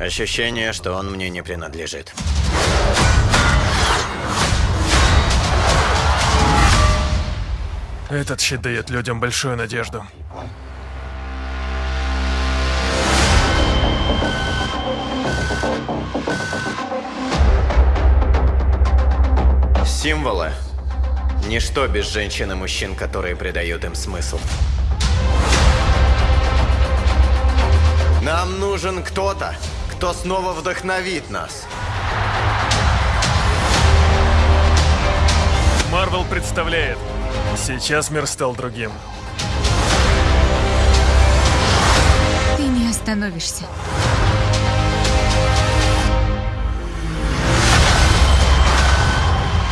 Ощущение, что он мне не принадлежит. Этот щит дает людям большую надежду. Символы. Ничто без женщин и мужчин, которые придают им смысл. Нам нужен кто-то, кто снова вдохновит нас. Марвел представляет. Сейчас мир стал другим. Ты не остановишься.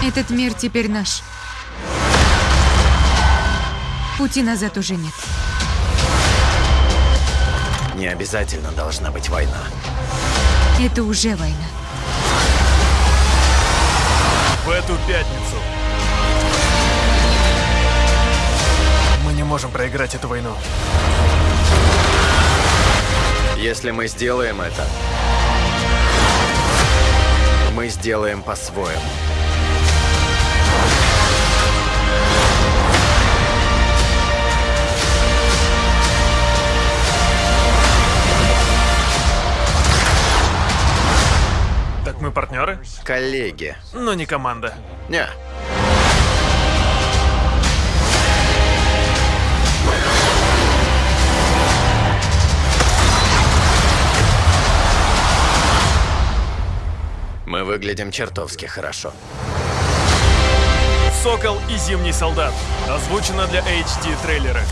Этот мир теперь наш. Пути назад уже нет. Не обязательно должна быть война. Это уже война. В эту пятницу мы не можем проиграть эту войну. Если мы сделаем это, мы сделаем по-своему. Так мы партнеры, Коллеги. но не команда. Не. Мы выглядим чертовски хорошо. Сокол и Зимний солдат. Озвучено для HD трейлера.